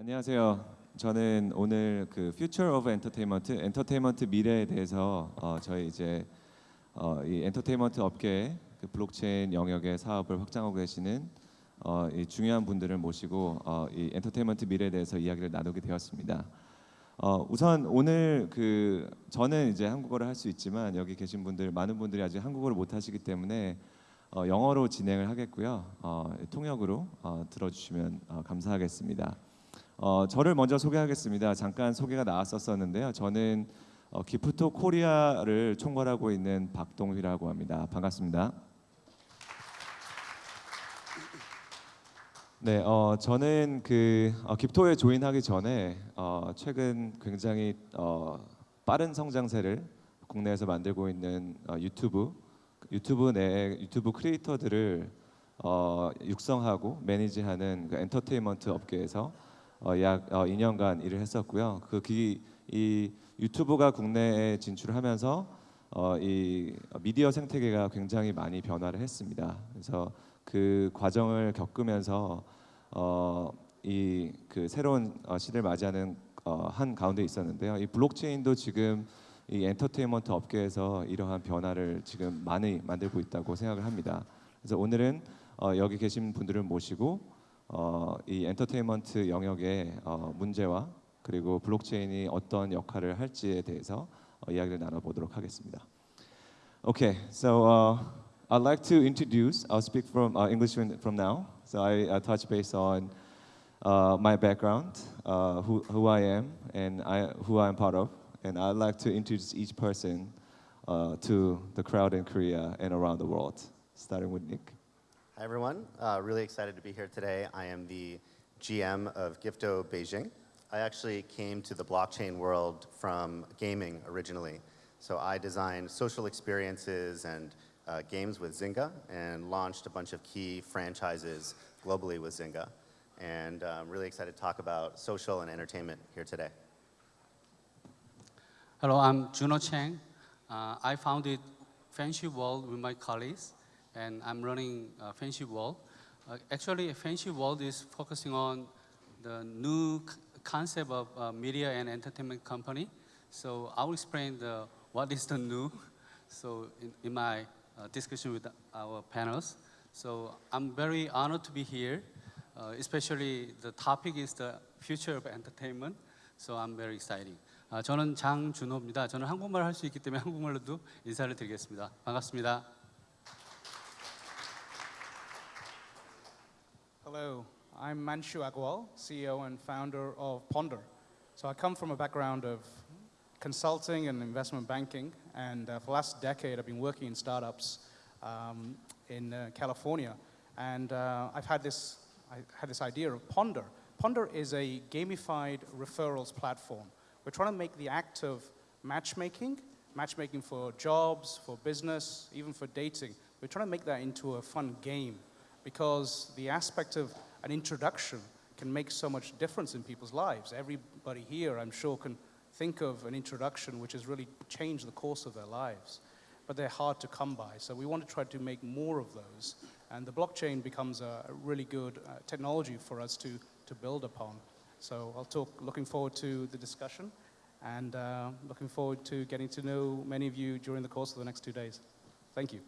안녕하세요. 저는 오늘 그 Future of Entertainment, 엔터테인먼트 미래에 대해서 어, 저희 이제 어, 이 엔터테인먼트 업계 그 블록체인 영역의 사업을 확장하고 계시는 어, 이 중요한 분들을 모시고 어, 이 엔터테인먼트 미래에 대해서 이야기를 나누게 되었습니다. 어, 우선 오늘 그 저는 이제 한국어를 할 수 있지만 여기 계신 분들 많은 분들이 아직 한국어를 못 하시기 때문에 어, 영어로 진행을 하겠고요. 어, 통역으로 어, 들어주시면 어, 감사하겠습니다. 어, 저를 먼저 소개하겠습니다. 잠깐 소개가 나왔었었는데요. 저는 어, 기프토 코리아를 총괄하고 있는 박동휘라고 합니다. 반갑습니다. 네, 어, 저는 그 어, 기프토에 조인하기 전에 어, 최근 굉장히 어, 빠른 성장세를 국내에서 만들고 있는 어, 유튜브 유튜브 내 유튜브 크리에이터들을 어, 육성하고 매니지하는 그 엔터테인먼트 업계에서 어, 약 어, 2년간 일을 했었고요. 그이 이 유튜브가 국내에 진출하면서 어, 이 미디어 생태계가 굉장히 많이 변화를 했습니다. 그래서 그 과정을 겪으면서 어, 이그 새로운 어, 시대를 맞이하는 어, 한 가운데 있었는데요. 이 블록체인도 지금 이 엔터테인먼트 업계에서 이러한 변화를 지금 많이 만들고 있다고 생각을 합니다. 그래서 오늘은 어, 여기 계신 분들을 모시고 어, 이 엔터테인먼트 영역의 어, 문제와 그리고 블록체인이 어떤 역할을 할지에 대해서 어, 이야기를 나눠보도록 하겠습니다. Okay, so uh, I'd like to introduce. I'll speak from uh, English from now. So I uh, touch base on uh, my background, uh, who, who I am, and I, who I am part of, and I'd like to introduce each person uh, to the crowd in Korea and around the world, starting with Nick. Hi, everyone. Uh, really excited to be here today. I am the GM of Gifto Beijing. I actually came to the blockchain world from gaming originally. So I designed social experiences and uh, games with Zynga and launched a bunch of key franchises globally with Zynga. And uh, I'm really excited to talk about social and entertainment here today. Hello, I'm Juno Chang. Uh, I founded Fancy World with my colleagues and I'm running uh, Fancy World. Uh, actually, Fancy World is focusing on the new concept of uh, media and entertainment company. So I will explain the, what is the new. So in, in my uh, discussion with our panels. So I'm very honored to be here, uh, especially the topic is the future of entertainment. So I'm very excited. 아, 저는 장준호입니다. 저는 한국말 할 수 있기 때문에 한국말로도 인사를 드리겠습니다. 반갑습니다. Hello, I'm Manshu Agarwal, CEO and founder of Ponder. So I come from a background of consulting and investment banking, and uh, for the last decade I've been working in startups um, in uh, California. And uh, I've had this, I had this idea of Ponder. Ponder is a gamified referrals platform. We're trying to make the act of matchmaking, matchmaking for jobs, for business, even for dating, we're trying to make that into a fun game because the aspect of an introduction can make so much difference in people's lives. Everybody here, I'm sure, can think of an introduction which has really changed the course of their lives, but they're hard to come by. So we want to try to make more of those, and the blockchain becomes a, really good uh, technology for us to, to build upon. So I'll talk, looking forward to the discussion, and uh, looking forward to getting to know many of you during the course of the next two days. Thank you.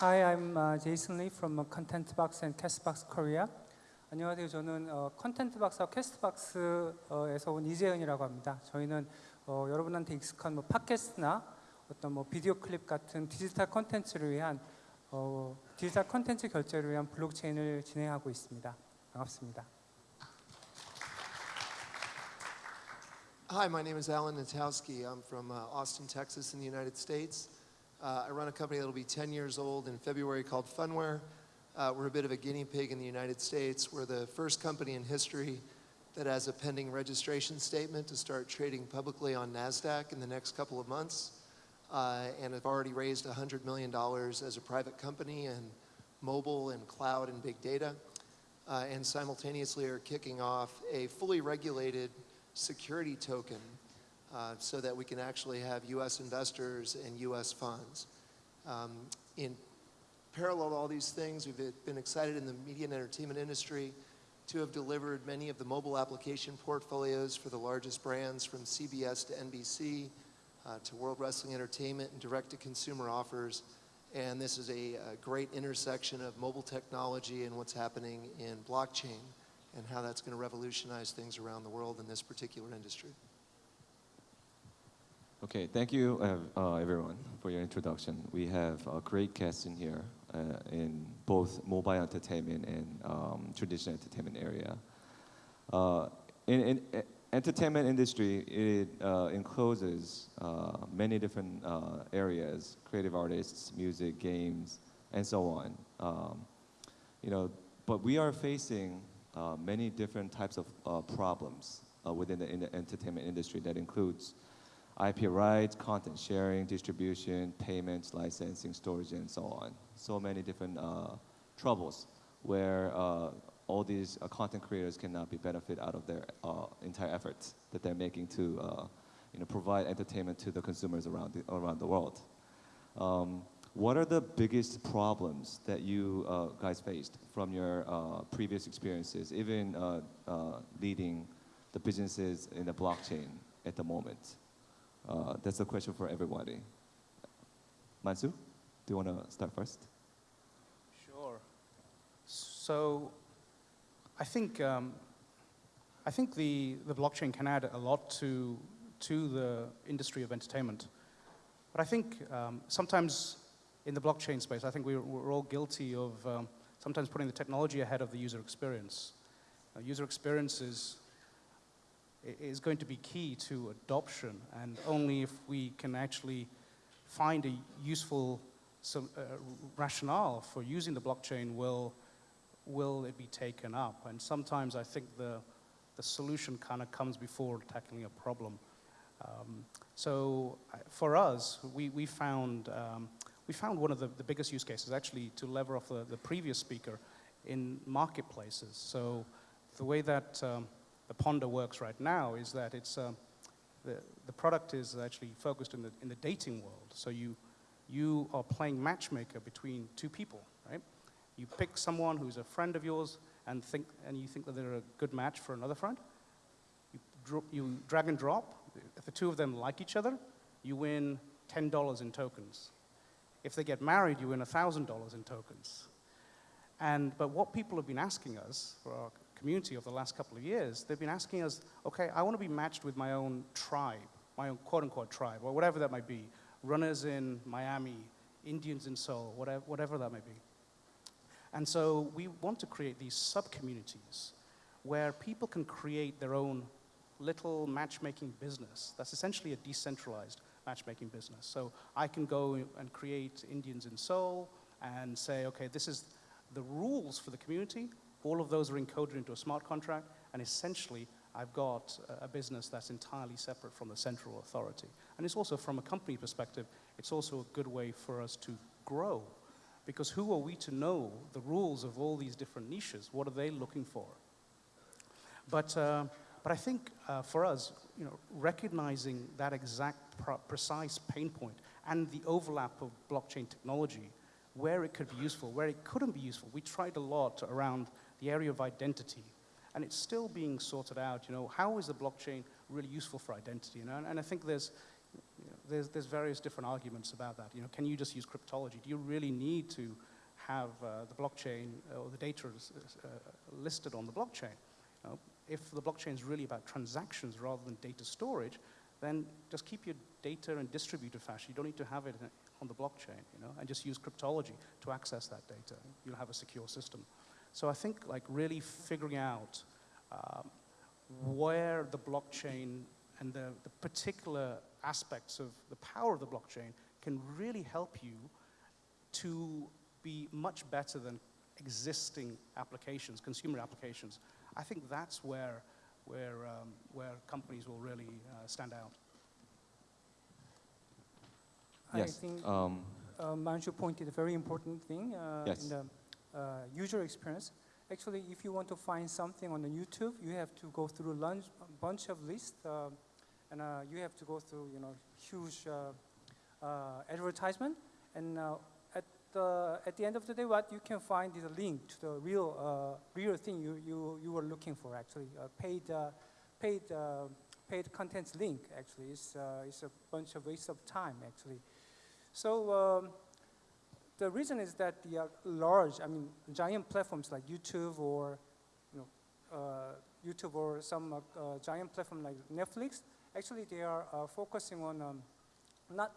Hi, I'm uh, Jason Lee from uh, ContentBox and CastBox Korea. 안녕하세요. 저는 어, 컨텐트박스와 캐스트박스에서 온 이재은이라고 합니다. 저희는 어, 여러분한테 익숙한 뭐 팟캐스트나 어떤 뭐 비디오 클립 같은 디지털 컨텐츠를 위한 어, 디지털 컨텐츠 결제를 위한 블록체인을 진행하고 있습니다. 반갑습니다. Hi, my name is Alan Natowski. I'm from uh, Austin, Texas in the United States. Uh, I run a company that'll be 10 years old in February called Phunware. Uh, we're a bit of a guinea pig in the United States. We're the first company in history that has a pending registration statement to start trading publicly on NASDAQ in the next couple of months. Uh, and have already raised $100 million as a private company in mobile and cloud and big data. Uh, and simultaneously are kicking off a fully regulated security token uh, so that we can actually have U.S. investors and U.S. funds. Um, in parallel to all these things, we've been excited in the media and entertainment industry to have delivered many of the mobile application portfolios for the largest brands from CBS to NBC uh, to World Wrestling Entertainment and direct-to-consumer offers. And this is a, a great intersection of mobile technology and what's happening in blockchain and how that's going to revolutionize things around the world in this particular industry. Okay, thank you uh, uh, everyone for your introduction. We have a great guest in here uh, in both mobile entertainment and um, traditional entertainment area. Uh, in, in entertainment industry, it uh, encloses uh, many different areas: creative artists, music, games, and so on. Um, you know, but we are facing many different types of problems within the, in the entertainment industry that includes IP rights, content sharing, distribution, payments, licensing, storage, and so on. So many different uh, troubles where uh, all these uh, content creators cannot be benefit out of their uh, entire efforts that they're making to uh, you know, provide entertainment to the consumers around the, around the world. Um, what are the biggest problems that you uh, guys faced from your previous experiences, even leading the businesses in the blockchain at the moment? Uh, that's a question for everybody. Manshu, do you want to start first? Sure. So, I think um, I think the, the blockchain can add a lot to to the industry of entertainment. But I think um, sometimes in the blockchain space, I think we're, we're all guilty of um, sometimes putting the technology ahead of the user experience. Uh, user experience is, is going to be key to adoption, and only if we can actually find a useful so, uh, rationale for using the blockchain will, will it be taken up. And sometimes I think the, the solution kind of comes before tackling a problem. Um, so uh, for us, we, we, found, um, we found one of the, the biggest use cases actually to lever off the, the previous speaker in marketplaces. So the way that um, the Ponder works right now is that it's, um, the, the product is actually focused in the, in the dating world. So you, you are playing matchmaker between two people, right? You pick someone who's a friend of yours and, think, and you think that they're a good match for another friend. You, you drag and drop. If the two of them like each other, you win $10 in tokens. If they get married, you win $1,000 in tokens. And, but what people have been asking us for our community over the last couple of years, they've been asking us, okay, I want to be matched with my own tribe, my own quote unquote tribe, or whatever that might be. Runners in Miami, Indians in Seoul, whatever, whatever that may be. And so we want to create these sub communities where people can create their own little matchmaking business. That's essentially a decentralized matchmaking business. So I can go and create Indians in Seoul and say, okay, this is the rules for the community. All of those are encoded into a smart contract, and essentially, I've got a- business that's entirely separate from the central authority. And it's also, from a company perspective, it's also a good way for us to grow. Because who are we to know the rules of all these different niches? What are they looking for? But, uh, but I think uh, for us, you know, recognizing that exact precise pain point and the overlap of blockchain technology, where it could be useful, where it couldn't be useful, we tried a lot around the area of identity. And it's still being sorted out, you know, how is the blockchain really useful for identity? You know? and, and I think there's, you know, there's, there's various different arguments about that. You know, can you just use cryptology? Do you really need to have uh, the blockchain or the data is, uh, listed on the blockchain? You know, if the blockchain is really about transactions rather than data storage, then just keep your data in distributed fashion. You don't need to have it on the blockchain, you know, and just use cryptology to access that data. You'll have a secure system. So I think like really figuring out um, where the blockchain and the, the particular aspects of the power of the blockchain can really help you to be much better than existing applications, consumer applications. I think that's where, where, um, where companies will really uh, stand out. I yes. think Um, uh, Manshu pointed a very important thing uh, Yes. in the uh, user experience. Actually, if you want to find something on the YouTube, you have to go through a bunch of lists, uh, and uh, you have to go through, you know, huge uh, uh, advertisement. And at the at the end of the day, what you can find is a link to the real real thing you, you, you were looking for. Actually, paid paid paid contents link. Actually, it's it's a bunch of waste of time. Actually, so. Um, the reason is that the uh, large, I mean, giant platforms like YouTube or, you know, uh, YouTube or some uh, uh, giant platform like Netflix, actually they are focusing on um, not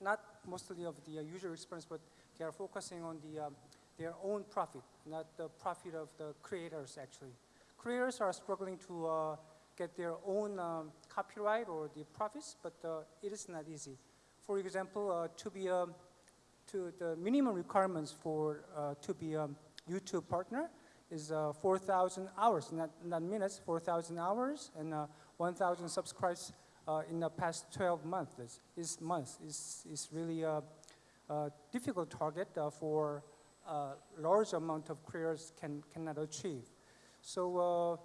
not mostly of the user experience, but they are focusing on the um, their own profit, not the profit of the creators. Actually, creators are struggling to uh, get their own um, copyright or the profits, but uh, it is not easy. For example, uh, to be a to the minimum requirements for uh, to be a YouTube partner is uh, 4,000 hours, not, not minutes, 4,000 hours and uh, 1,000 subscribers uh, in the past 12 months. Is, is months is is really a, a difficult target uh, for a large amount of creators can cannot achieve. So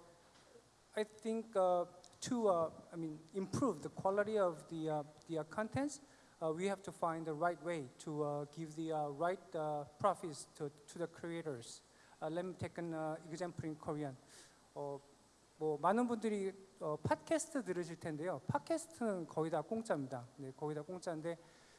uh, I think uh, to uh, I mean improve the quality of the uh, the uh, contents, uh, we have to find the right way to uh, give the uh, right uh, profits to, to the creators. Uh, let me take an uh, example in Korean. 어, 뭐 많은 분들이 어, 팟캐스트 들으실 텐데요. 팟캐스트는 거의 다 공짜입니다. 네, 거의 다 공짜인데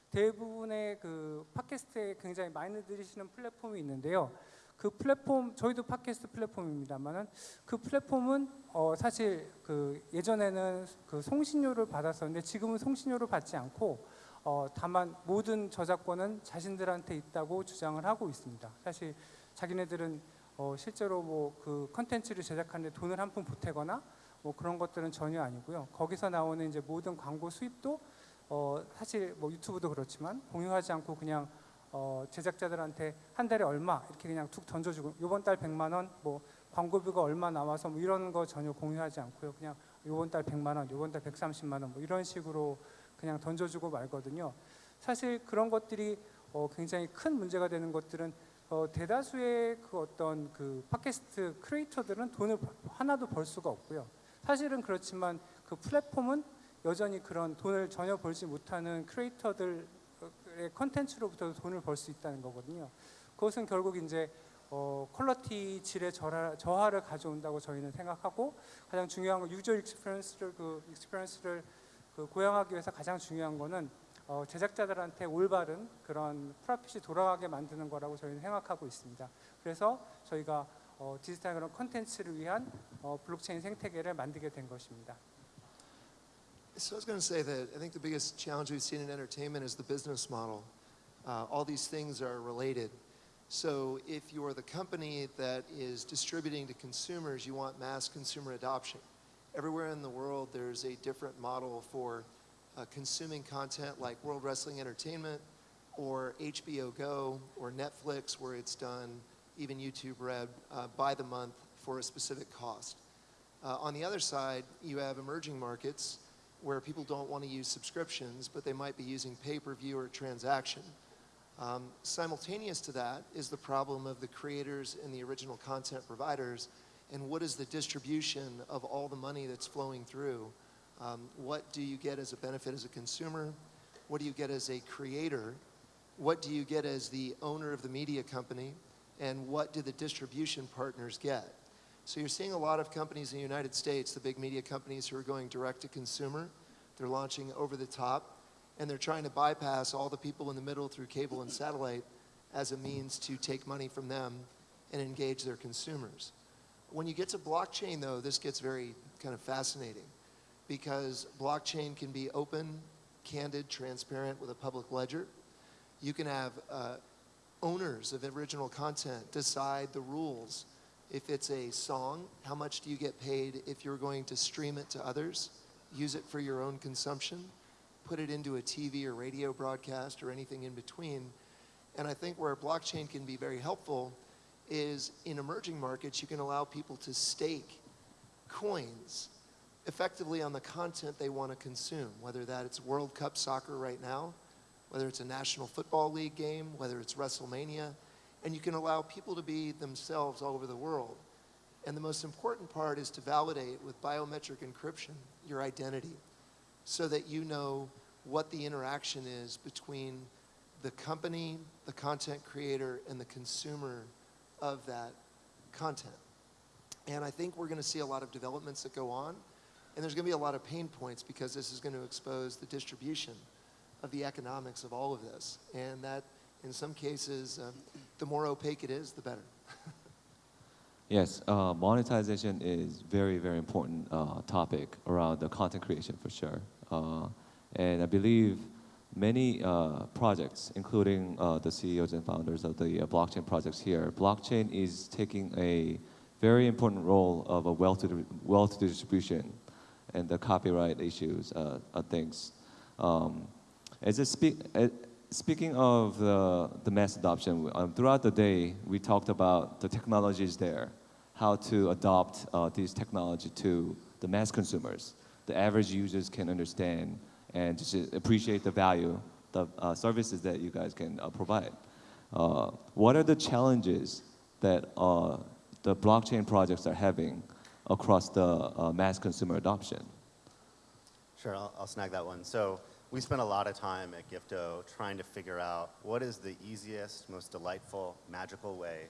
대부분의 그 팟캐스트에 굉장히 많이 들으시는 플랫폼이 있는데요. 그 플랫폼 저희도 팟캐스트 플랫폼입니다만은 그 플랫폼은 어, 사실 그 예전에는 그 송신료를 받았었는데 지금은 송신료를 받지 않고 어, 다만 모든 저작권은 자신들한테 있다고 주장을 하고 있습니다. 사실 자기네들은 어, 실제로 뭐 그 컨텐츠를 제작하는데 돈을 한 푼 보태거나 뭐 그런 것들은 전혀 아니고요. 거기서 나오는 이제 모든 광고 수입도 어, 사실 뭐 유튜브도 그렇지만 공유하지 않고 그냥 어, 제작자들한테 한 달에 얼마 이렇게 그냥 툭 던져주고 이번 달 100만 원, 뭐 광고비가 얼마 나와서 뭐 이런 거 전혀 공유하지 않고요. 그냥 이번 달 100만 원, 이번 달 130만 원 뭐 이런 식으로 그냥 던져주고 말거든요. 사실 그런 것들이 어, 굉장히 큰 문제가 되는 것들은 어, 대다수의 그 어떤 그 팟캐스트 크리에이터들은 돈을 하나도 벌 수가 없고요. 사실은 그렇지만 그 플랫폼은 여전히 그런 돈을 전혀 벌지 못하는 크리에이터들의 컨텐츠로부터 돈을 벌 수 있다는 거거든요. 그것은 결국 이제 어, 퀄러티 질의 저하, 저하를 가져온다고 저희는 생각하고 가장 중요한 건 유저 익스피리언스를 그 익스피리언스를 그 고양하기 위해서 가장 중요한 거는 어, 제작자들한테 올바른 그런 프로핏이 돌아가게 만드는 거라고 저희는 생각하고 있습니다. 그래서 저희가 어, 디지털 그런 컨텐츠를 위한 어, 블록체인 생태계를 만들게 된 것입니다. So I was going to say that I think the biggest challenge we've seen in entertainment is the business model. Uh, all these things are related. So if you're the company that is distributing to consumers, you want mass consumer adoption. Everywhere in the world, there's a different model for uh, consuming content like World Wrestling Entertainment or HBO Go or Netflix, where it's done, even YouTube Red, uh, by the month for a specific cost. Uh, on the other side, you have emerging markets where people don't want to use subscriptions, but they might be using pay per view or transaction. Um, simultaneous to that is the problem of the creators and the original content providers, and what is the distribution of all the money that's flowing through? Um, what do you get as a benefit as a consumer? What do you get as a creator? What do you get as the owner of the media company? And what do the distribution partners get? So you're seeing a lot of companies in the United States, the big media companies who are going direct to consumer. They're launching over the top, and they're trying to bypass all the people in the middle through cable and satellite as a means to take money from them and engage their consumers. When you get to blockchain, though, this gets very kind of fascinating because blockchain can be open, candid, transparent with a public ledger. You can have uh, owners of original content decide the rules. If it's a song, how much do you get paid if you're going to stream it to others, use it for your own consumption, put it into a TV or radio broadcast or anything in between? And I think where blockchain can be very helpful is in emerging markets, you can allow people to stake coins effectively on the content they want to consume, whether that it's World Cup soccer right now, whether it's a National Football League game, whether it's WrestleMania, and you can allow people to be themselves all over the world. And the most important part is to validate with biometric encryption your identity so that you know what the interaction is between the company, the content creator, and the consumer of that content. And I think we're going to see a lot of developments that go on, and there's going to be a lot of pain points because this is going to expose the distribution of the economics of all of this. And that, in some cases, um, the more opaque it is, the better. Yes, uh, monetization is very, very important uh, topic around the content creation for sure. Uh, and I believe many uh, projects, including uh, the CEOs and founders of the uh, blockchain projects here, blockchain is taking a very important role of a wealth, wealth distribution and the copyright issues uh, things. Um, as speaking of the, the mass adoption, um, throughout the day we talked about the technologies there, how to adopt uh, these technology to the mass consumers. The average users can understand and just appreciate the value, the uh, services that you guys can uh, provide. Uh, what are the challenges that uh, the blockchain projects are having across the uh, mass consumer adoption? Sure, I'll, I'll snag that one. So we spent a lot of time at Gifto trying to figure out what is the easiest, most delightful, magical way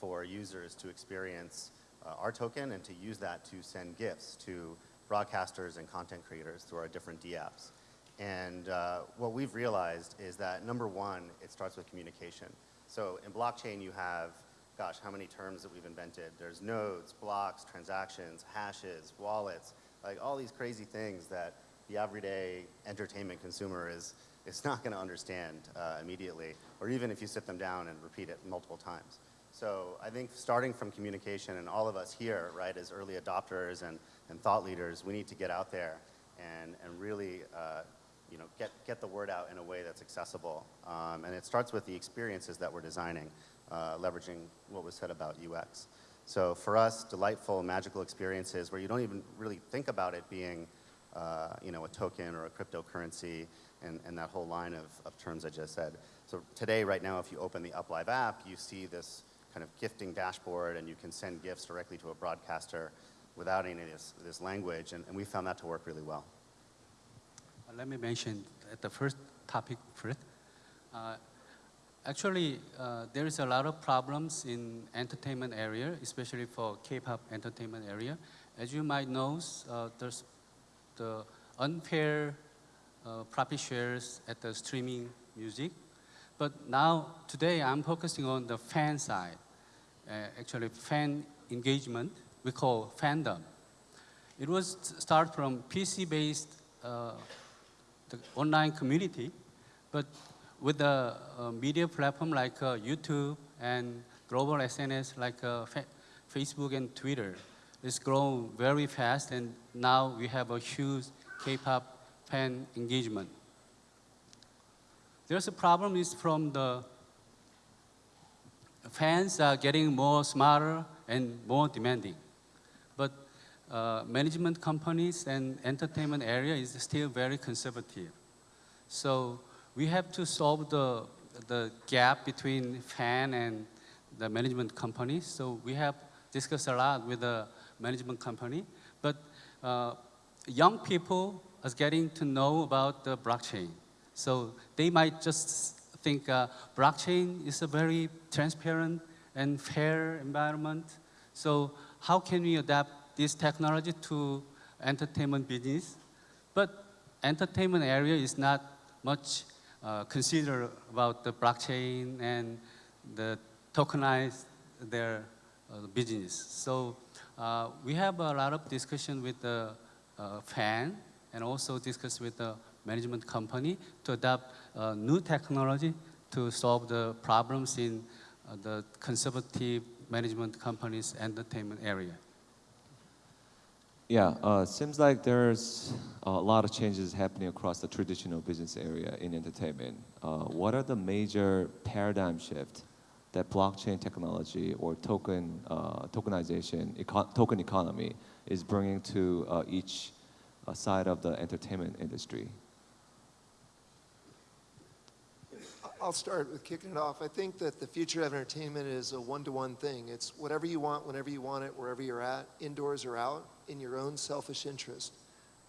for users to experience uh, our token and to use that to send gifts to broadcasters and content creators through our different DApps. And uh, what we've realized is that number one, it starts with communication. So in blockchain, you have, gosh, how many terms that we've invented? There's nodes, blocks, transactions, hashes, wallets, like all these crazy things that the everyday entertainment consumer is, is not going to understand uh, immediately, or even if you sit them down and repeat it multiple times. So I think starting from communication, and all of us here, right, as early adopters and, and thought leaders, we need to get out there and, and really uh, you know, get, get the word out in a way that's accessible. Um, and it starts with the experiences that we're designing, uh, leveraging what was said about UX. So for us, delightful, magical experiences where you don't even really think about it being uh, you know, a token or a cryptocurrency and, and that whole line of, of terms I just said. So today, right now, if you open the UpLive app, you see this kind of gifting dashboard and you can send gifts directly to a broadcaster without any of this, this language, and, and we found that to work really well. Uh, Let me mention at the first topic first. Uh, actually, uh, there is a lot of problems in entertainment area, especially for K-pop entertainment area. As you might know, uh, there's the unfair uh, profit shares at the streaming music. But now, today, I'm focusing on the fan side. Uh, actually, fan engagement, we call fandom. It was start from PC-based the online community, but with the uh, media platform like uh, YouTube and global SNS like uh, Facebook and Twitter, it's grown very fast, and now we have a huge K-pop fan engagement. There's a problem is from the fans are getting more smarter and more demanding. Uh, management companies and entertainment area is still very conservative. So we have to solve the, the gap between fan and the management companies. So we have discussed a lot with the management company. But uh, young people are getting to know about the blockchain. So they might just think uh, blockchain is a very transparent and fair environment. So how can we adapt this technology to entertainment business? But entertainment area is not much uh, considered about the blockchain and the tokenize their uh, business. So uh, we have a lot of discussion with the uh, fan and also discuss with the management company to adopt uh, new technology to solve the problems in uh, the conservative management companies entertainment area. Yeah, uh, seems like there's a lot of changes happening across the traditional business area in entertainment. Uh, what are the major paradigm shift that blockchain technology or token uh, tokenization, eco token economy is bringing to uh, each uh, side of the entertainment industry? I'll start with kicking it off. I think that the future of entertainment is a one-to-one thing. It's whatever you want, whenever you want it, wherever you're at, indoors or out, in your own selfish interest.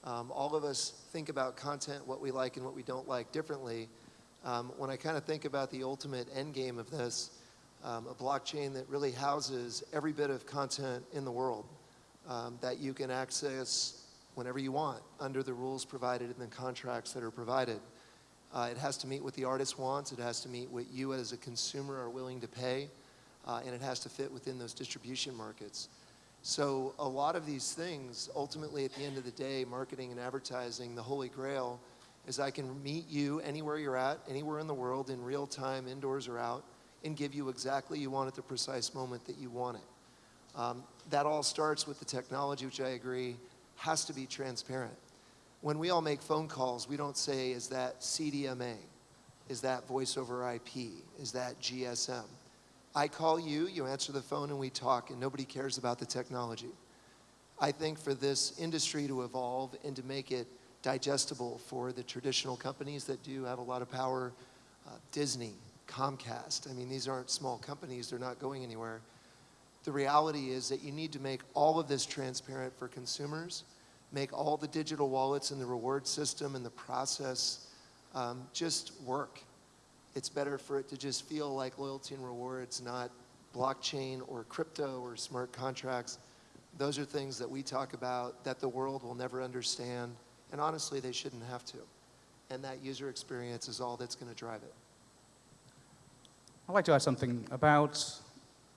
Um, all of us think about content, what we like and what we don't like differently. Um, when I kind of think about the ultimate end game of this, um, a blockchain that really houses every bit of content in the world um, that you can access whenever you want under the rules provided and the contracts that are provided. Uh, it has to meet what the artist wants. It has to meet what you as a consumer are willing to pay. Uh, and it has to fit within those distribution markets. So a lot of these things, ultimately at the end of the day, marketing and advertising, the holy grail is I can meet you anywhere you're at, anywhere in the world, in real time, indoors or out, and give you exactly you want at the precise moment that you want it. Um, that all starts with the technology, which I agree has to be transparent. When we all make phone calls, we don't say, is that CDMA? Is that voice over IP? Is that GSM? I call you, you answer the phone, and we talk, and nobody cares about the technology. I think for this industry to evolve and to make it digestible for the traditional companies that do have a lot of power, uh, Disney, Comcast, I mean, these aren't small companies, they're not going anywhere. The reality is that you need to make all of this transparent for consumers, make all the digital wallets and the reward system and the process um, just work it's better for it to just feel like loyalty and rewards, not blockchain or crypto or smart contracts. Those are things that we talk about that the world will never understand, and honestly, they shouldn't have to. And that user experience is all that's going to drive it. I'd like to add something about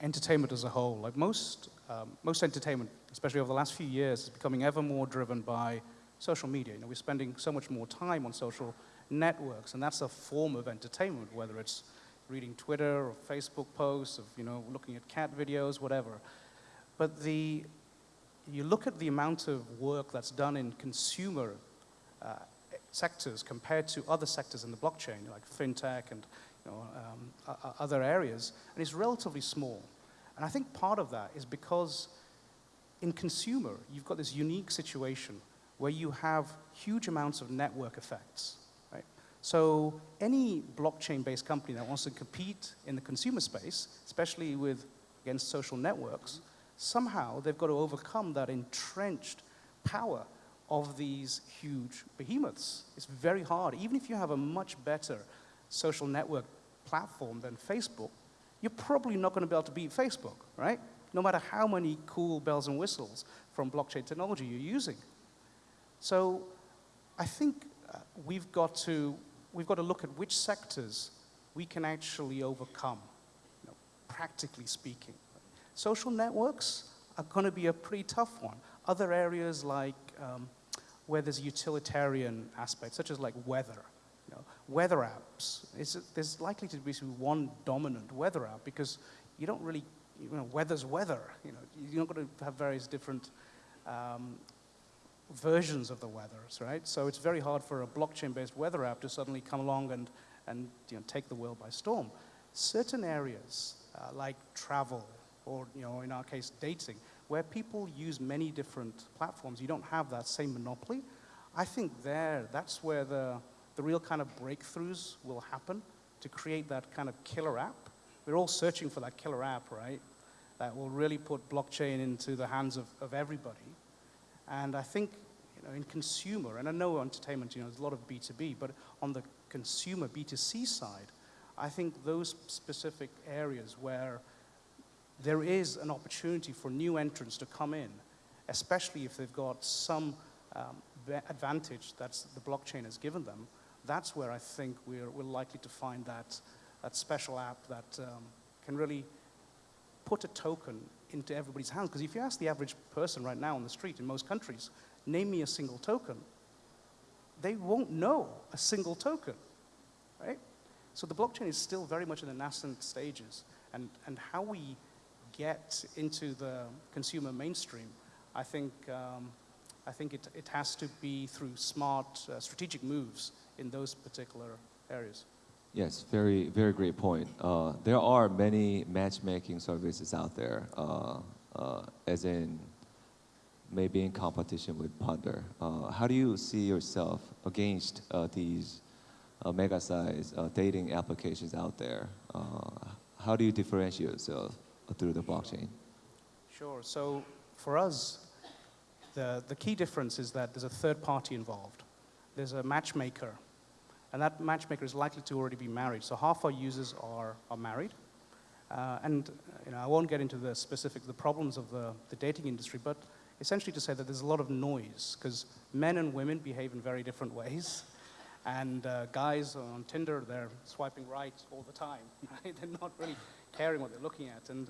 entertainment as a whole. Like most, um, most entertainment, especially over the last few years, is becoming ever more driven by social media. You know, we're spending so much more time on social networks, and that's a form of entertainment, whether it's reading Twitter or Facebook posts, of you know, looking at cat videos, whatever. But the, you look at the amount of work that's done in consumer uh, sectors compared to other sectors in the blockchain, like fintech and you know, um, other areas, and it's relatively small. And I think part of that is because in consumer, you've got this unique situation where you have huge amounts of network effects. So any blockchain-based company that wants to compete in the consumer space, especially with against social networks, somehow they've got to overcome that entrenched power of these huge behemoths. It's very hard. Even if you have a much better social network platform than Facebook, you're probably not going to be able to beat Facebook, right? No matter how many cool bells and whistles from blockchain technology you're using. So I think uh, we've got to we've got to look at which sectors we can actually overcome, you know, practically speaking. Social networks are going to be a pretty tough one. Other areas like um, where there's utilitarian aspects, such as like weather, you know, weather apps. There's likely to be one dominant weather app because you don't really, you know, weather's weather. You know, you're not going to have various different um, versions of the weathers, right? So it's very hard for a blockchain-based weather app to suddenly come along and, and you know, take the world by storm. Certain areas, uh, like travel, or you know, in our case, dating, where people use many different platforms, you don't have that same monopoly. I think there, that's where the, the real kind of breakthroughs will happen to create that kind of killer app. We're all searching for that killer app, right? That will really put blockchain into the hands of, of everybody. And I think you know, in consumer, and I know entertainment, you know, there's a lot of B2B, but on the consumer B2C side, I think those specific areas where there is an opportunity for new entrants to come in, especially if they've got some um, advantage that the blockchain has given them, that's where I think we're, we're likely to find that, that special app that um, can really put a token into everybody's hands. Because if you ask the average person right now on the street in most countries, name me a single token, they won't know a single token, right? So the blockchain is still very much in the nascent stages. And, and how we get into the consumer mainstream, I think, um, I think it, it has to be through smart, uh, strategic moves in those particular areas. Yes, very, very great point. Uh, there are many matchmaking services out there, uh, uh, as in maybe in competition with Ponder. Uh, how do you see yourself against uh, these uh, mega size dating applications out there? how do you differentiate yourself through the blockchain? Sure. So for us, the, the key difference is that there's a third party involved. There's a matchmaker And that matchmaker is likely to already be married. So half our users are, are married. Uh, and you know, I won't get into the specific the problems of the, the dating industry, but essentially to say that there's a lot of noise because men and women behave in very different ways. And uh, guys on Tinder, they're swiping right all the time. Right? They're not really caring what they're looking at. And,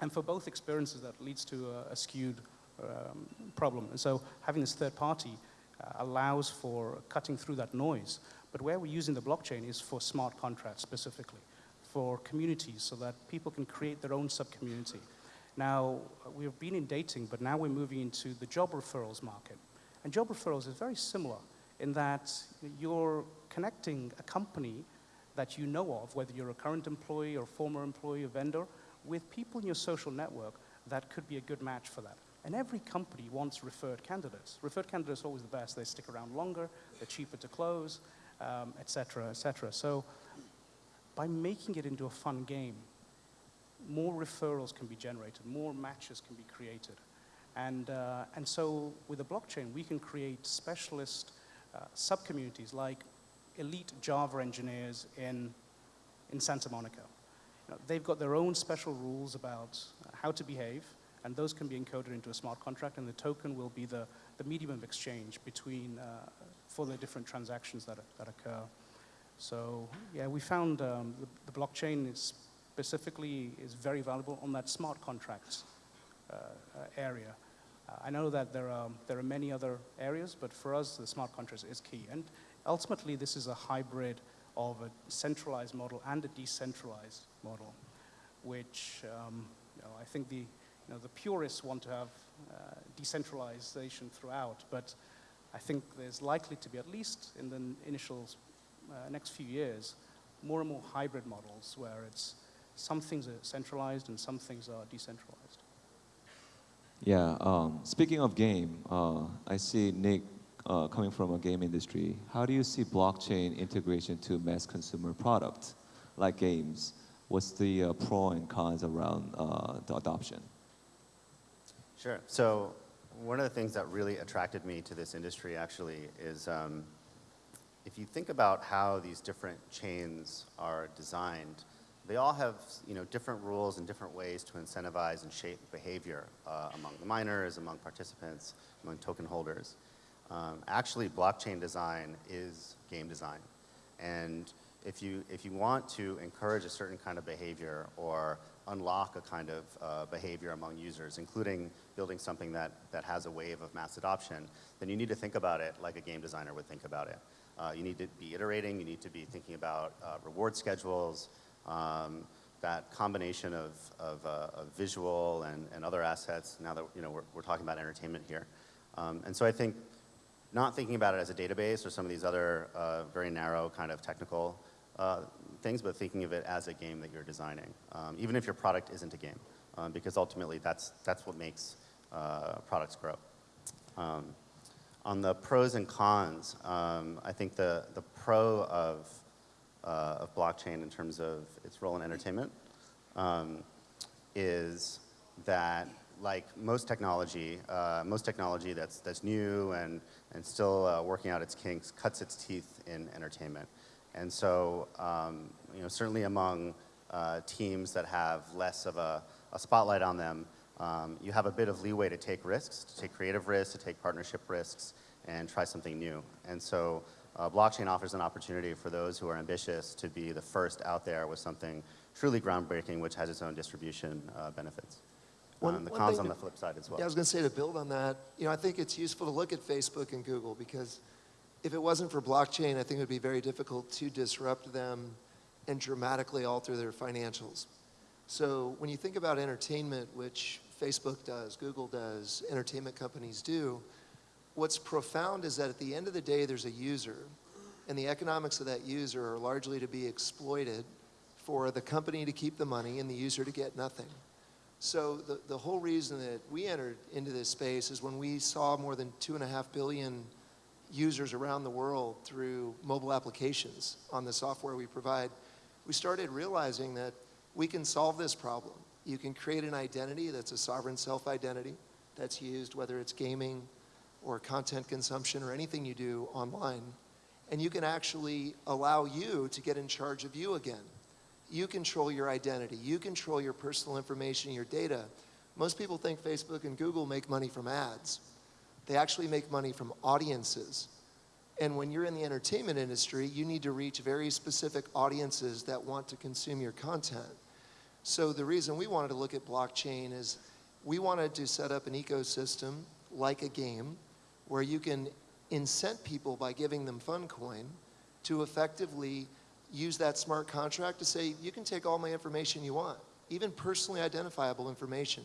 and for both experiences, that leads to a, a skewed um, problem. And so having this third party uh, allows for cutting through that noise. But where we're using the blockchain is for smart contracts specifically, for communities so that people can create their own sub-community. Now, we've been in dating, but now we're moving into the job referrals market. And job referrals is very similar in that you're connecting a company that you know of, whether you're a current employee or former employee or vendor, with people in your social network that could be a good match for that. And every company wants referred candidates. Referred candidates are always the best. They stick around longer, they're cheaper to close, um, et cetera, et cetera. So by making it into a fun game, more referrals can be generated, more matches can be created. And, uh, and so with the blockchain, we can create specialist uh, sub-communities like elite Java engineers in, in Santa Monica. You know, they've got their own special rules about how to behave, and those can be encoded into a smart contract, and the token will be the, the medium of exchange between, uh, for the different transactions that, that occur. So yeah, we found um, the, the blockchain is specifically is very valuable on that smart contracts uh, uh, area. Uh, I know that there are, there are many other areas, but for us, the smart contracts is key. And ultimately, this is a hybrid of a centralized model and a decentralized model, which um, you know, I think the, you know, the purists want to have uh, decentralization throughout, but I think there's likely to be, at least in the initial uh, next few years, more and more hybrid models where it's some things are centralized and some things are decentralized. Yeah. Um, speaking of game, uh, I see Nick uh, coming from a game industry. How do you see blockchain integration to mass consumer products like games? What's the uh, pro and cons around uh, the adoption? Sure. So one of the things that really attracted me to this industry actually is um, if you think about how these different chains are designed, they all have you know, different rules and different ways to incentivize and shape behavior uh, among the miners, among participants, among token holders. Um, actually, blockchain design is game design. And if you, if you want to encourage a certain kind of behavior or unlock a kind of uh, behavior among users, including building something that, that has a wave of mass adoption, then you need to think about it like a game designer would think about it. Uh, you need to be iterating, you need to be thinking about uh, reward schedules, um, that combination of, of, uh, of visual and, and other assets, now that you know, we're, we're talking about entertainment here. Um, and so I think not thinking about it as a database or some of these other uh, very narrow kind of technical uh, things, but thinking of it as a game that you're designing, um, even if your product isn't a game, um, because ultimately that's, that's what makes uh, products grow. Um, on the pros and cons, um, I think the, the pro of uh, of blockchain in terms of its role in entertainment um, is that like most technology, uh, most technology that's, that's new and, and still uh, working out its kinks cuts its teeth in entertainment. And so, um, you know, certainly among uh, teams that have less of a, a spotlight on them, um, you have a bit of leeway to take risks, to take creative risks, to take partnership risks, and try something new. And so uh, blockchain offers an opportunity for those who are ambitious to be the first out there with something truly groundbreaking, which has its own distribution uh, benefits. One- Um, the cons on the flip side as well. Yeah, I was going to say to build on that, you know, I think it's useful to look at Facebook and Google because if it wasn't for blockchain, I think it would be very difficult to disrupt them and dramatically alter their financials. So when you think about entertainment, which Facebook does, Google does, entertainment companies do, what's profound is that at the end of the day, there's a user, and the economics of that user are largely to be exploited for the company to keep the money and the user to get nothing. So the, the whole reason that we entered into this space is when we saw more than two and a half billion users around the world through mobile applications on the software we provide, we started realizing that we can solve this problem. You can create an identity that's a sovereign self-identity that's used, whether it's gaming or content consumption or anything you do online. and you can actually allow you to get in charge of you again. You control your identity, you control your personal information, your data. Most people think Facebook and Google make money from ads. They actually make money from audiences. And when you're in the entertainment industry, you need to reach very specific audiences that want to consume your content. So the reason we wanted to look at blockchain is we wanted to set up an ecosystem like a game where you can incent people by giving them PhunCoin to effectively use that smart contract to say, you can take all my information you want, even personally identifiable information.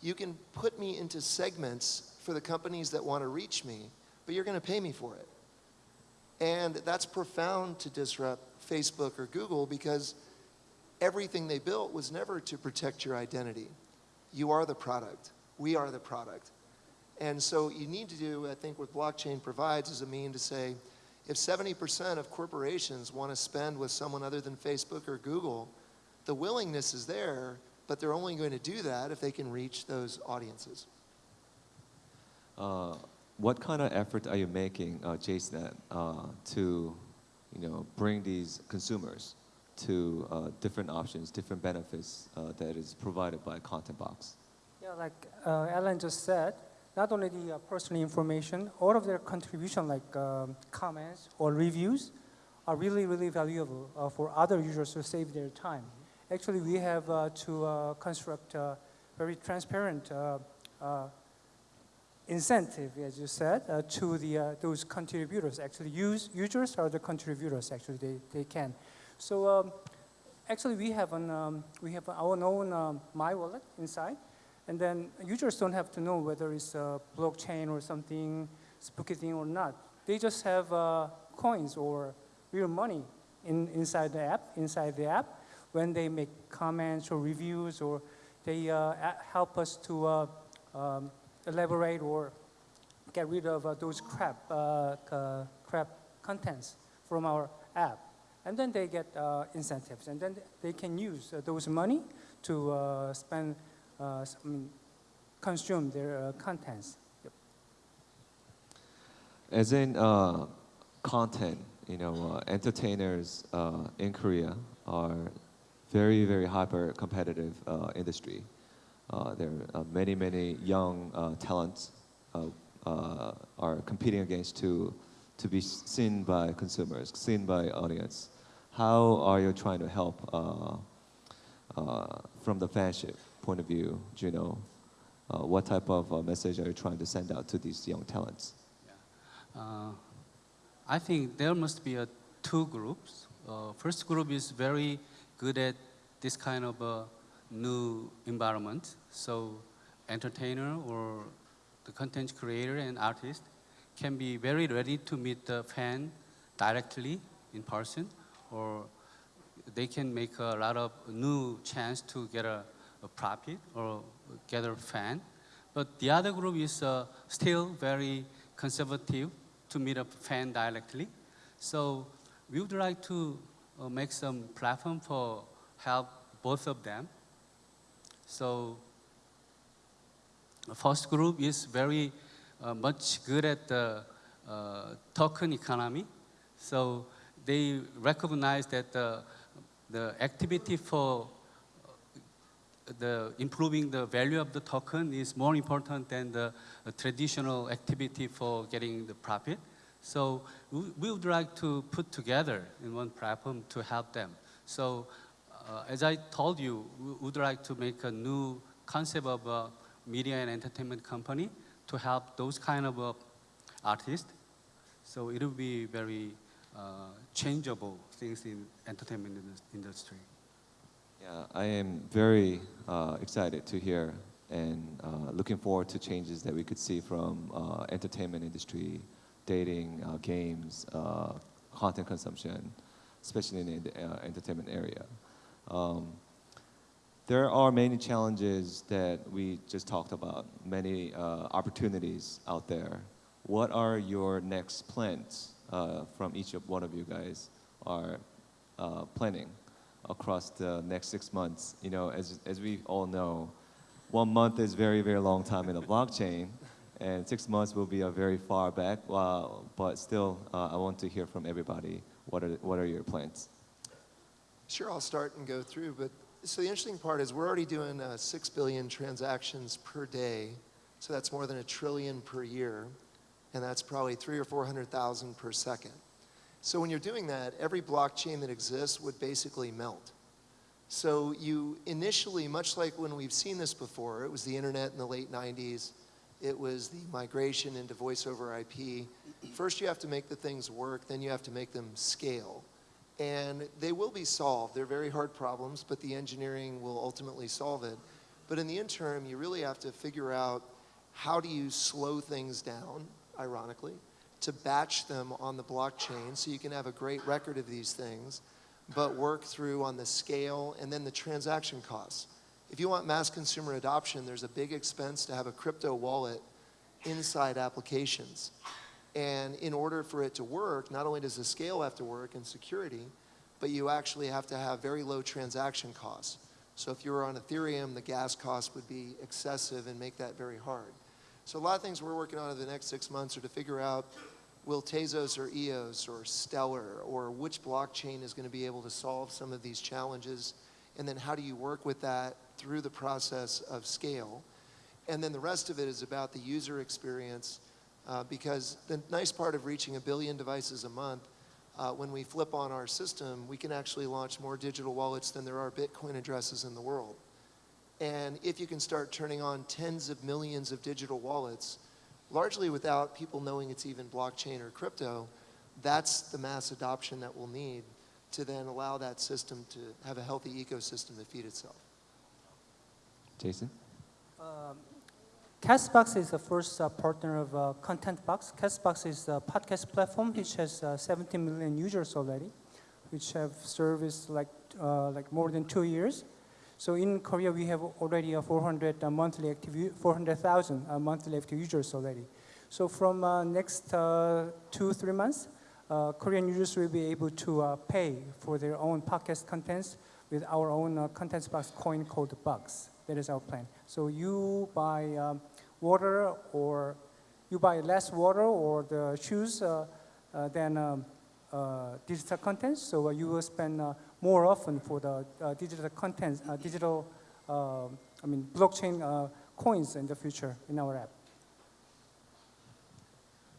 You can put me into segments for the companies that want to reach me, but you're going to pay me for it. And that's profound to disrupt Facebook or Google because everything they built was never to protect your identity. You are the product. We are the product. And so you need to do, I think what blockchain provides is a mean to say, if 70% of corporations want to spend with someone other than Facebook or Google, the willingness is there, but they're only going to do that if they can reach those audiences. Uh, what kind of effort are you making, uh, uh, to, you know, bring these consumers to uh, different options, different benefits uh, that is provided by ContentBox? Yeah, like uh, Alan just said, not only the uh, personal information, all of their contribution, like um, comments or reviews, are really, really valuable for other users to save their time. Actually, we have to construct a very transparent incentive, as you said, uh, to the, uh, those contributors. Actually, use, users are the contributors, actually, they, they can. So um, actually, we have, an, um, we have our own um, My Wallet inside. And then users don't have to know whether it's a blockchain or something spooky thing or not. They just have uh, coins or real money in, inside the app, inside the app, when they make comments or reviews or they uh, help us to uh, um, elaborate or get rid of uh, those crap, uh, crap contents from our app. And then they get uh, incentives, and then they can use uh, those money to uh, spend, uh, consume their contents. Yep. As in content, you know, entertainers in Korea are very, very hyper competitive industry. Uh, there are many, many young uh, talents uh, are competing against to to be seen by consumers, seen by audience. How are you trying to help from the fanship point of view? Know uh, what type of uh, message are you trying to send out to these young talents? Uh, I think there must be a two groups. First group is very good at this kind of new environment. So entertainer or the content creator and artist can be very ready to meet the fan directly in person or they can make a lot of new chance to get a, a profit or a fan. But the other group is uh, still very conservative to meet a fan directly. So we would like to uh, make some platform for help both of them. So the first group is very uh, much good at the uh, token economy. So they recognize that the, the activity for uh, the improving the value of the token is more important than the traditional activity for getting the profit. So we, would like to put together in one platform to help them. So as I told you, we would like to make a new concept of a media and entertainment company to help those kind of uh, artists. So it will be very uh, changeable things in entertainment indus- industry. Yeah, I am very uh, excited to hear and uh, looking forward to changes that we could see from uh, entertainment industry, dating, uh, games, uh, content consumption, especially in the uh, entertainment area. Um, there are many challenges that we just talked about, many uh, opportunities out there. What are your next plans uh, from each of one of you guys are uh, planning across the next six months? You know, as, as we all know, one month is very, very long time in the blockchain, and six months will be a very far back. But still, uh, I want to hear from everybody. What are what are your plans? Sure, I'll start and go through. But so the interesting part is we're already doing uh, six billion transactions per day. So that's more than a trillion per year, and that's probably three or four hundred thousand per second. So when you're doing that, every blockchain that exists would basically melt. So you initially, much like when we've seen this before, it was the internet in the late 90s, it was the migration into voice over IP. First you have to make the things work, then you have to make them scale. And they will be solved. They're very hard problems, but the engineering will ultimately solve it. But in the interim, you really have to figure out how do you slow things down, ironically, to batch them on the blockchain so you can have a great record of these things, but work through on the scale and then the transaction costs. If you want mass consumer adoption, there's a big expense to have a crypto wallet inside applications. And in order for it to work, not only does the scale have to work and security, but you actually have to have very low transaction costs. So if you were on Ethereum, the gas cost would be excessive and make that very hard. So a lot of things we're working on in the next six months are to figure out will Tezos or EOS or Stellar or which blockchain is going to be able to solve some of these challenges and then how do you work with that through the process of scale. And then the rest of it is about the user experience uh, because the nice part of reaching a billion devices a month, uh, when we flip on our system, we can actually launch more digital wallets than there are Bitcoin addresses in the world. And if you can start turning on tens of millions of digital wallets, largely without people knowing it's even blockchain or crypto, that's the mass adoption that we'll need to then allow that system to have a healthy ecosystem to feed itself. Jason? Um, Castbox is the first uh, partner of uh, ContentBox. Castbox is a podcast platform which has uh, 17 million users already, which have serviced like uh, like more than two years. So in Korea, we have already uh, 400 uh, monthly active, 400,000 uh, monthly active users already. So from next two, three months, Korean users will be able to pay for their own podcast contents with our own uh, contents box coin called Bugs. That is our plan. So you buy um, water or you buy less water or the shoes uh, uh, than um, uh, digital contents. So uh, you will spend uh, more often for the digital contents, digital, uh, I mean, blockchain coins in the future in our app.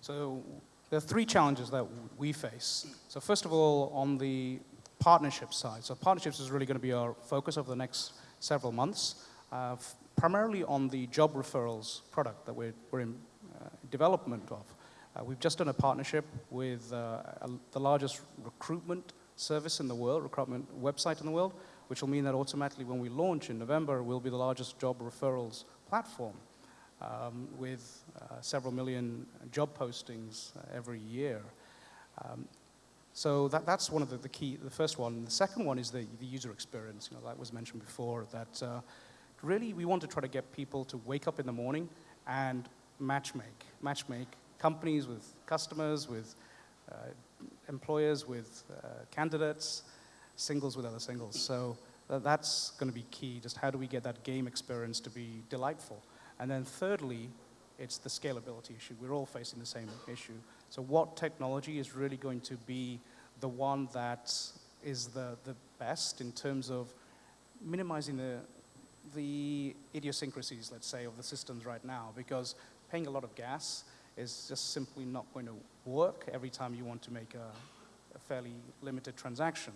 So there are three challenges that we face. So first of all, on the partnership side. So partnerships is really going to be our focus over the next several months, uh, primarily on the job referrals product that we're, we're in uh, development of. Uh, we've just done a partnership with uh, a, the largest recruitment service in the world, recruitment website in the world, which will mean that automatically when we launch in November, we'll be the largest job referrals platform um, with uh, several million job postings uh, every year. Um, so that, that's one of the, the key, the first one. The second one is the, the user experience, you know, that was mentioned before, that really we want to try to get people to wake up in the morning and matchmake, matchmake companies with customers, with uh, employers, with uh, candidates, singles with other singles. So tha- that's going to be key, just how do we get that game experience to be delightful? And then thirdly, it's the scalability issue. We're all facing the same issue. So what technology is really going to be the one that is the, the best in terms of minimizing the, the idiosyncrasies, let's say, of the systems right now? Because paying a lot of gas is just simply not going to work every time you want to make a, a fairly limited transaction,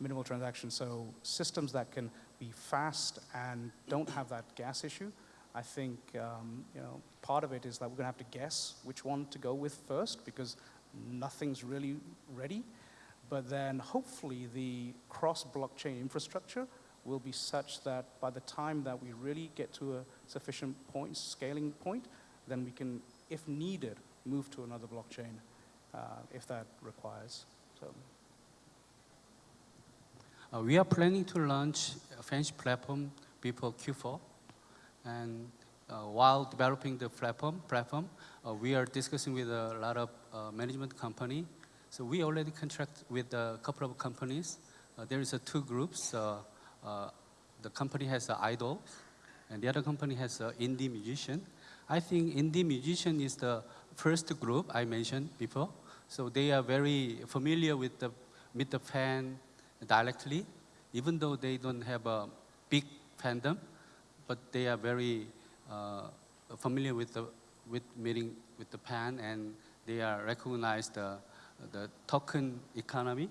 minimal transaction. So systems that can be fast and don't have that gas issue I think um, you know part of it is that we're going to have to guess which one to go with first because nothing's really ready. But then hopefully the cross-blockchain infrastructure will be such that by the time that we really get to a sufficient point, scaling point, then we can, if needed, move to another blockchain uh, if that requires. So. Uh, we are planning to launch a French platform before Q4. And uh, while developing the platform, platform uh, we are discussing with a lot of uh, management company. So we already contract with a couple of companies. Uh, there is a two groups. Uh, uh, the company has an idol, and the other company has an indie musician. I think indie musician is the first group I mentioned before. So they are very familiar with the with the fan directly, even though they don't have a big fandom, but they are very uh, familiar with the with meeting with the fan and they are recognized the the token economy.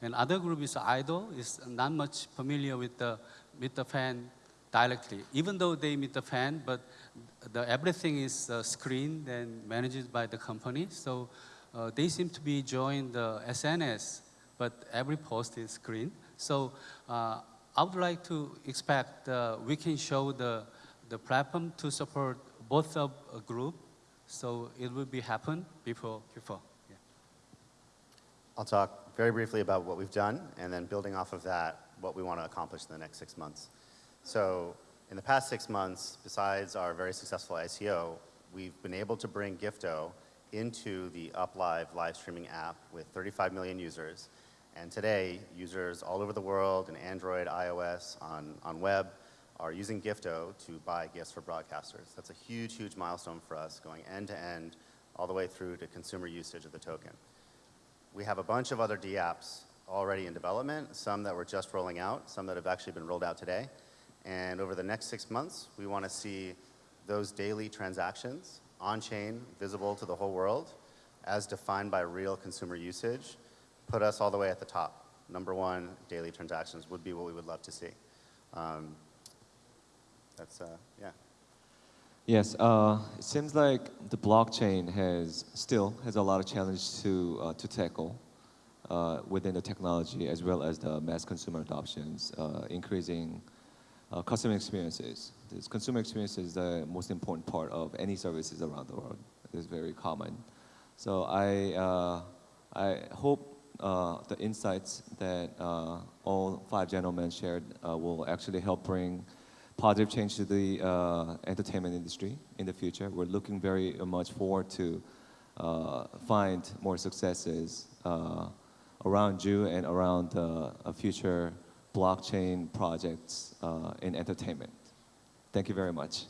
And other group is idol is not much familiar with the with the fan directly, even though they meet the fan, but the everything is uh, screened and managed by the company. So uh, they seem to be joined the SNS, but every post is screened. So uh, I would like to expect uh, we can show the the platform to support both of a group. So it will be happen before before. Yeah. I'll talk very briefly about what we've done, and then building off of that, what we want to accomplish in the next six months. So in the past six months, besides our very successful ICO, we've been able to bring Gifto into the UpLive live streaming app with 35 million users. And today, users all over the world in Android, iOS, on, on web, are using Gifto to buy gifts for broadcasters. That's a huge, huge milestone for us, going end to end, all the way through to consumer usage of the token. We have a bunch of other D apps already in development, some that we're just rolling out, some that have actually been rolled out today. And over the next six months, we want to see those daily transactions on-chain, visible to the whole world, as defined by real consumer usage, put us all the way at the top. Number one, daily transactions would be what we would love to see. Um, that's, uh, yeah. Yes, uh, it seems like the blockchain has still has a lot of challenge to uh, to tackle uh, within the technology as well as the mass consumer adoptions, uh, increasing uh, customer experiences. This consumer experience is the most important part of any services around the world. It is very common. So I uh, I hope uh, the insights that uh, all five gentlemen shared uh, will actually help bring positive change to the uh, entertainment industry in the future. We're looking very much forward to uh, find more successes uh, around you and around uh, future blockchain projects uh, in entertainment. Thank you very much.